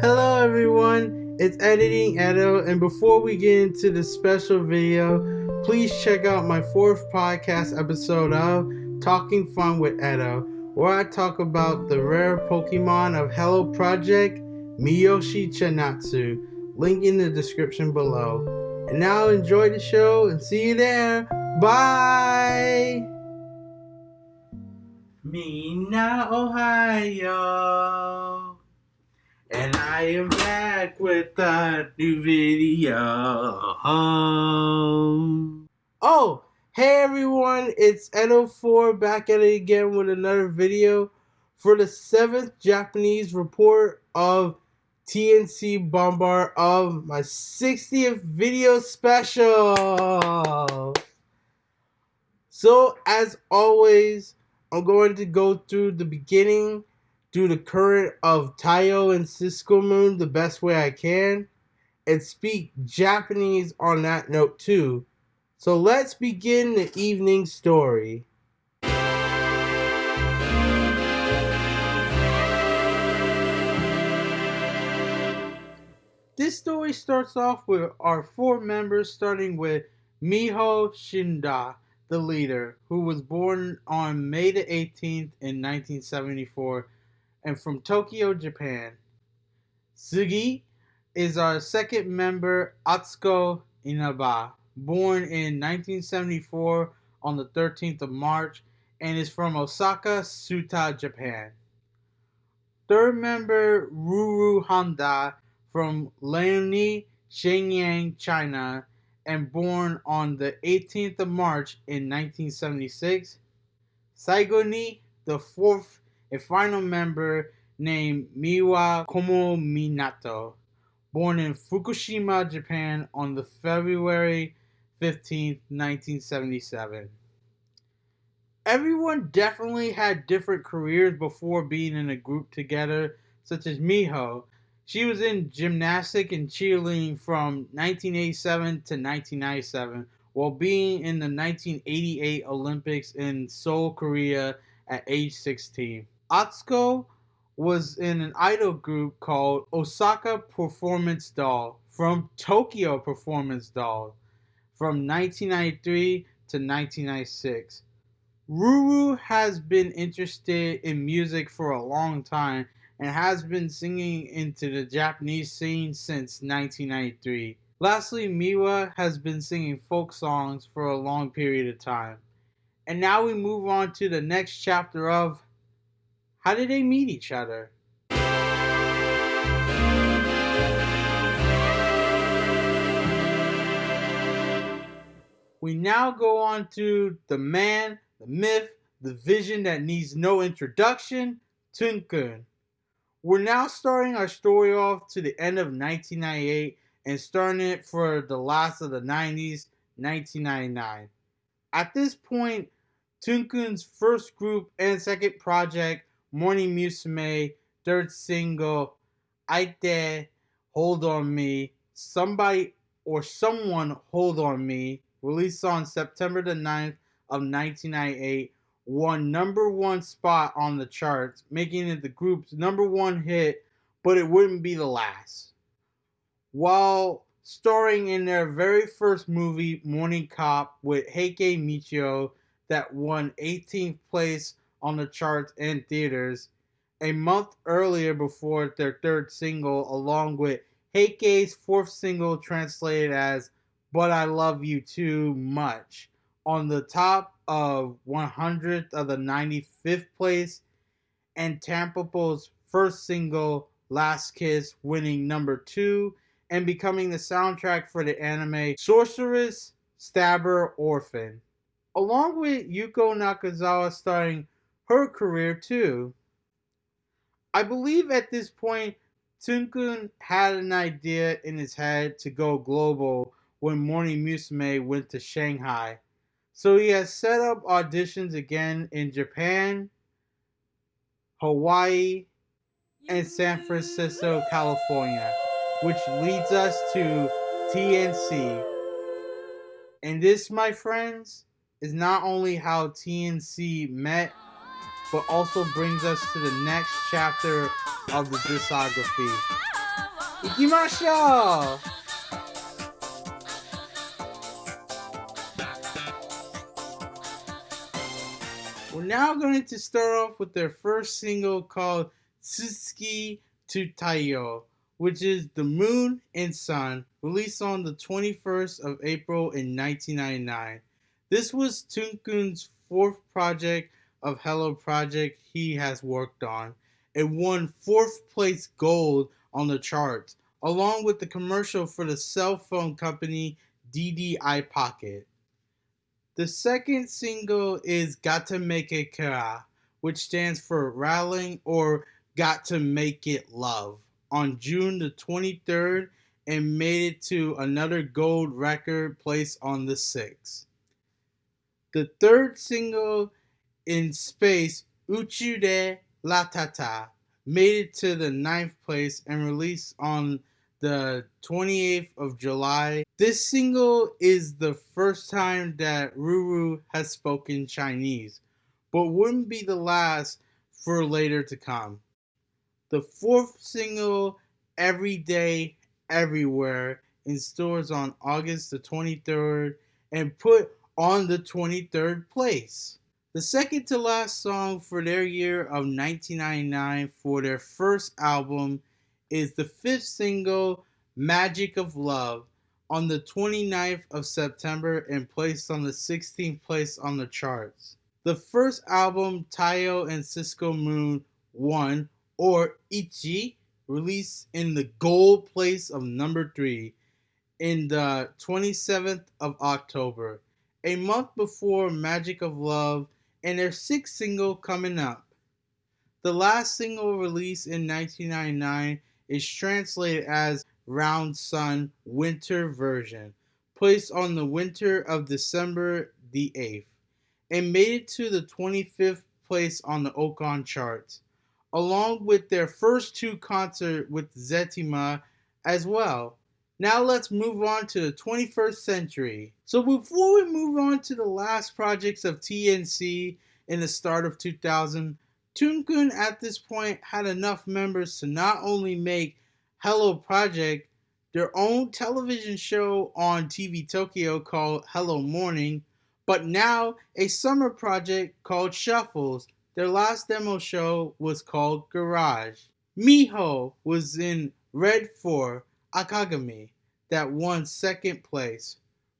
Hello everyone, it's Editing Edo, and before we get into the special video, please check out my fourth podcast episode of Talking Fun with Edo, where I talk about the rare Pokemon of Hello Project, Miyoshi Chanatsu. Link in the description below. And now enjoy the show and see you there. Bye! Mina, Ohio. And I am back with a new video. Oh, hey everyone, it's Edo4 back at it again with another video for the seventh Japanese report of TNC Bomber of my 60th video special. So, as always, I'm going to go through the beginning, do the current of Taiyo and Cisco Moon the best way I can, and speak Japanese on that note too. So let's begin the evening story. This story starts off with our four members, starting with Miho Shinoda, the leader, who was born on May the 18th in 1974 and from Tokyo, Japan. Sugi is our second member, Atsuko Inaba, born in 1974 on the 13th of March and is from Osaka, Suta, Japan. Third member, Ruru Honda from Liaoning, Shenyang, China, and born on the 18th of March in 1976. Saigoni, the fourth and final member, named Miwa Kominato, born in Fukushima, Japan on the February 15th, 1977. Everyone definitely had different careers before being in a group together, such as Miho, she was in gymnastic and cheerleading from 1987 to 1997 while being in the 1988 Olympics in Seoul, Korea at age 16. Atsuko was in an idol group called Osaka Performance Doll from Tokyo Performance Doll from 1993 to 1996. Ruru has been interested in music for a long time and has been singing into the Japanese scene since 1993. Lastly, Miwa has been singing folk songs for a long period of time. And now we move on to the next chapter of how did they meet each other? We now go on to the man, the myth, the vision that needs no introduction, Tunkun. We're now starting our story off to the end of 1998 and starting it for the last of the 90s, 1999. At this point, Tunkun's first group and second project, Morning Musume, third single, Daite, Hold On Me, Somebody or Someone Hold On Me, released on September the 9th of 1998, won number one spot on the charts, making it the group's number one hit, but it wouldn't be the last. While starring in their very first movie, Morning Cop, with Heike Michiyo, that won 18th place on the charts and theaters, a month earlier before their third single, along with Heike's fourth single translated as But I Love You Too Much, on the top of 100th of the 95th place, and Tampopo's first single, Last Kiss, winning number two and becoming the soundtrack for the anime Sorcerous, Stabber, Orphen, along with Yuko Nakazawa starting her career too. I believe at this point, Tunkun had an idea in his head to go global when Morning Musume went to Shanghai so he has set up auditions again in Japan, Hawaii, and San Francisco, California, which leads us to TNC. And this, my friends, is not only how TNC met, but also brings us to the next chapter of the discography. Ikimashou! We're now going to start off with their first single called Tsuki to Taiyo, which is The Moon and Sun, released on the 21st of April in 1999. This was Tunkun's fourth project of Hello Project he has worked on. It won fourth place gold on the charts, along with the commercial for the cell phone company DDI Pocket. The second single is Got to Make It Kara, which stands for Rallying or Got to Make It Love, on June the 23rd and made it to another gold record place on the 6th. The third single in space, Uchude Latata, made it to the ninth place and released on the 28th of July. This single is the first time that Ruru has spoken Chinese, but wouldn't be the last for later to come. The fourth single, Every Day, Everywhere, in stores on August the 23rd and put on the 23rd place. The second to last song for their year of 1999 for their first album is the fifth single, Magic of Love, on the 29th of September and placed on the 16th place on the charts. The first album, Taiyo and Cisco Moon 1, or Ichi, released in the gold place of number 3 in the 27th of October, a month before Magic of Love and their sixth single coming up. The last single released in 1999 is translated as Round Sun Winter Version, placed on the winter of December the 8th, and made it to the 25th place on the Oricon charts, along with their first two concerts with Zetima as well. Now let's move on to the 21st century. So before we move on to the last projects of TNC in the start of 2000, Tsunkun at this point had enough members to not only make Hello Project their own television show on TV Tokyo called Hello Morning, but now a summer project called Shuffles. Their last demo show was called Garage. Miho was in Red 4 Akagami that won second place.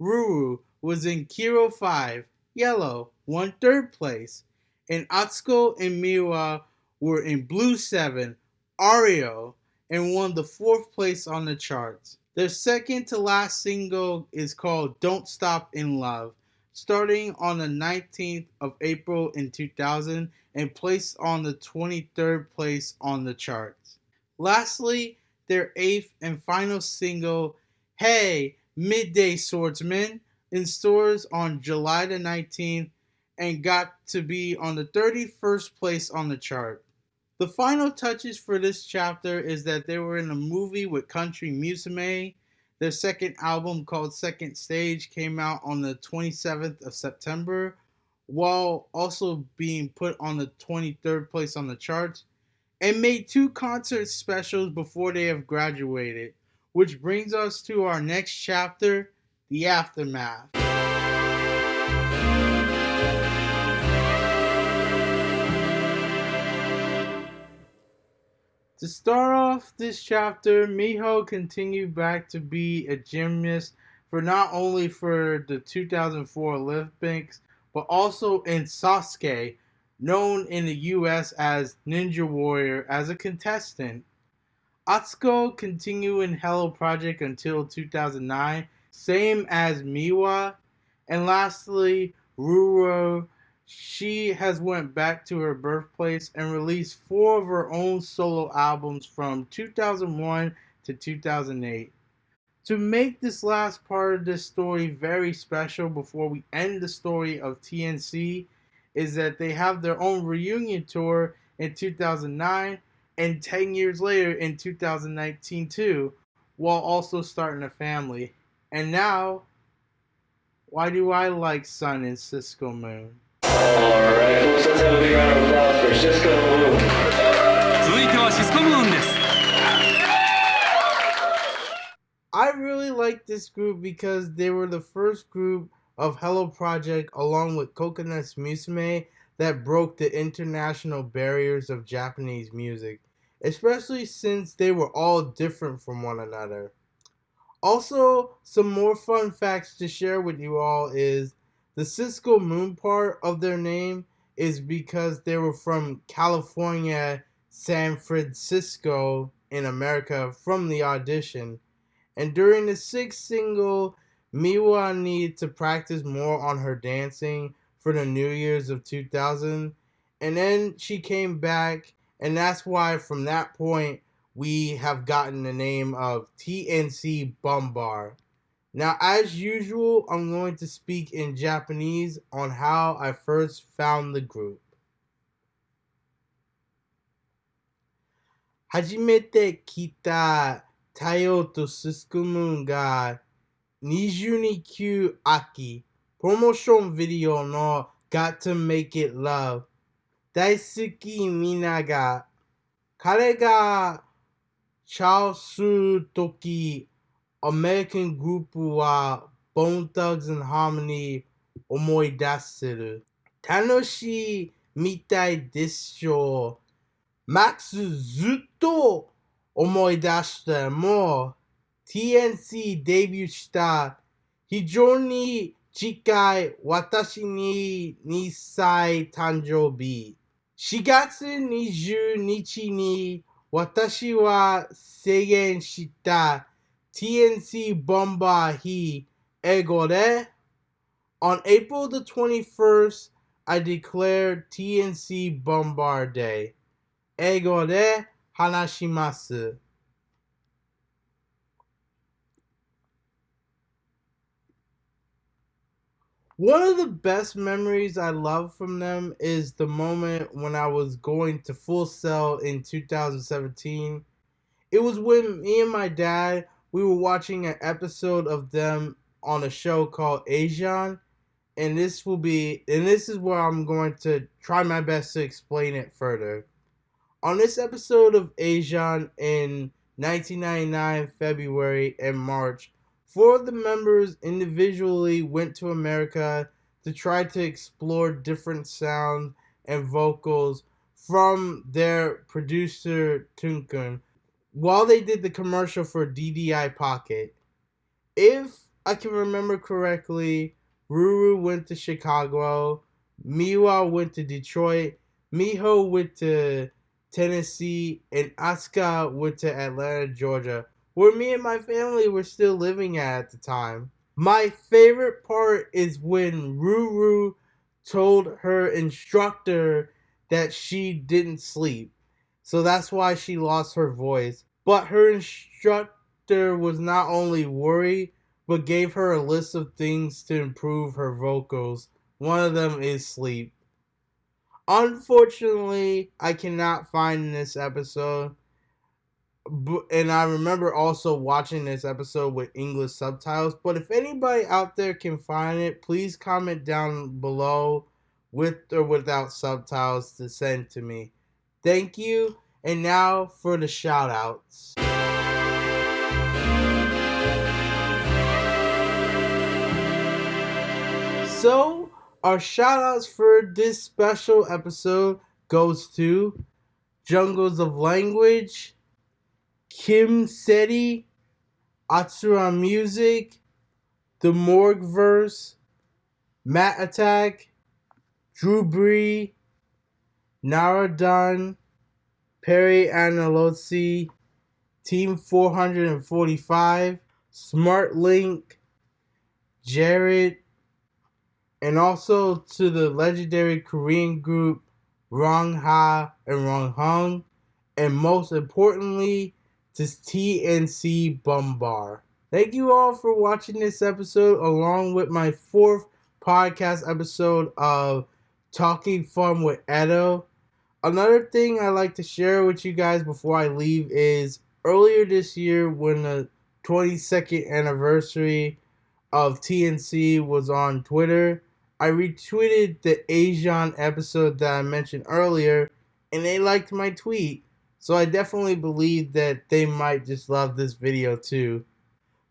Ruru was in Kiiro 5, Yellow, won third place. And Atsuko and Miwa were in Blue 7, Ario, and won the fourth place on the charts. Their second to last single is called Don't Stop in Love, starting on the 19th of April in 2000 and placed on the 23rd place on the charts. Lastly, their eighth and final single, Hey, Midday Swordsman, in stores on July the 19th and got to be on the 31st place on the chart. The final touches for this chapter is that they were in a movie with Country Musume. Their second album called Second Stage came out on the 27th of September, while also being put on the 23rd place on the charts, and made two concert specials before they have graduated. Which brings us to our next chapter, the aftermath. To start off this chapter, Miho continued back to be a gymnast for not only for the 2004 Olympics, but also in Sasuke, known in the US as Ninja Warrior, as a contestant. Atsuko continued in Hello Project until 2009, same as Miwa. And lastly, Ruru, she has went back to her birthplace and released four of her own solo albums from 2001 to 2008. To make this last part of this story very special before we end the story of TNC is that they have their own reunion tour in 2009 and 10 years later in 2019 too, while also starting a family. And now, why do I like Sun and Cisco Moon? Alright, folks, let's have a big round of applause for Cisco Moon. 続いてはシスコムーンです。 I really like this group because they were the first group of Hello Project along with Coconuts Musume that broke the international barriers of Japanese music, especially since they were all different from one another. Also, some more fun facts to share with you all is the Cisco Moon part of their name is because they were from California, San Francisco in America from the audition. And during the sixth single, Miwa needed to practice more on her dancing for the New Year's of 2000. And then she came back, and that's why from that point we have gotten the name of TNC Bomber. Now, as usual, I'm going to speak in Japanese on how I first found the group. 初めて来た太陽とすすくむが22級秋プロモーションビデオの Got to Make It Love. 大好きみんなが彼がチャース時アメリカングループは Bone Thugs and Harmony 思い出せる。楽しいみたいでしょうマックスずっと思い出しても TNC デビューした非常に近い私に2歳誕生日4月20日に私は制限した TNC Bomber 日英語で On April the 21st, I declared TNC Bomber Day. 英語で話します。One of the best memories I love from them is the moment when I was going to Full Sail in 2017. It was when me and my dad we were watching an episode of them on a show called ASAYAN, and this will be and this is where I'm going to try my best to explain it further. On this episode of ASAYAN in 1999 February and March, four of the members individually went to America to try to explore different sounds and vocals from their producer Tunkun while they did the commercial for DDI Pocket. If I can remember correctly, Ruru went to Chicago, Miwa went to Detroit, Miho went to Tennessee, and Asuka went to Atlanta, Georgia, where me and my family were still living at at the time. My favorite part is when Ruru told her instructor that she didn't sleep. So that's why she lost her voice. But her instructor was not only worried, but gave her a list of things to improve her vocals. One of them is sleep. Unfortunately, I cannot find this episode. And I remember also watching this episode with English subtitles. But if anybody out there can find it, please comment down below with or without subtitles to send to me. Thank you. And now for the shout outs. So, our shout outs for this special episode goes to Jungles of Language, Kim Seti, Atsura Music, The Morgue Verse, Matt Attack, Drew Bree, Naradon, Perry Analosi, Team 445, Smart Link, Jared, and also to the legendary Korean group Rong Ha and Rong Hung, and most importantly to TNC Bomber. Thank you all for watching this episode along with my fourth podcast episode of Talking Fun with Edo. Another thing I like to share with you guys before I leave is earlier this year when the 22nd anniversary of TNC was on Twitter, I retweeted the ASAYAN episode that I mentioned earlier, and they liked my tweet. So I definitely believe that they might just love this video too.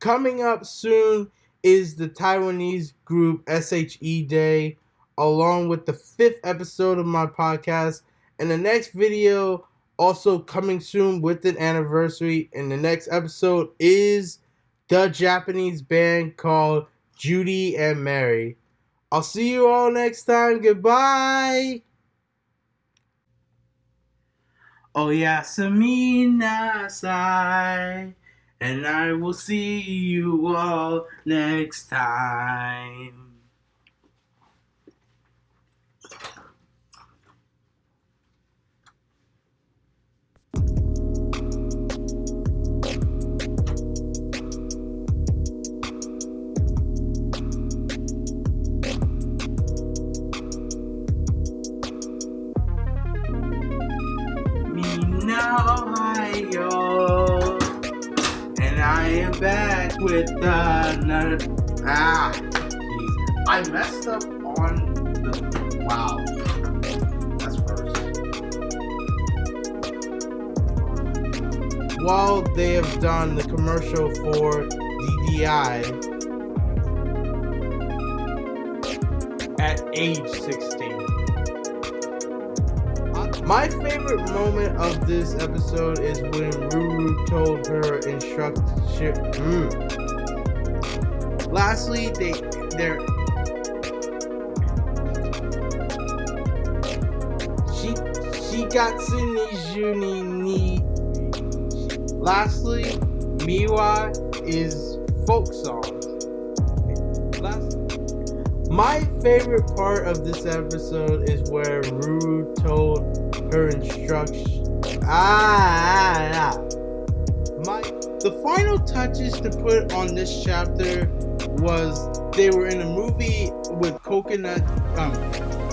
Coming up soon is the Taiwanese group SHE Day, along with the fifth episode of my podcast. And the next video, also coming soon with an anniversary. And the next episode is the Japanese band called Judy and Mary. I'll see you all next time. Goodbye. Oh yeah, Samina Sai. And I will see you all next time. Ohio. I messed up on the. Wow. That's first. While they have done the commercial for DDI at age 16. My favorite moment of this episode is when Ruru told her instruction. Mm. Lastly, they they're ni. Lastly, Miwa is folk songs. Last, my favorite part of this episode is where Ruru told her instruction. Ah, ah, my the final touches to put on this chapter was they were in a movie with coconut um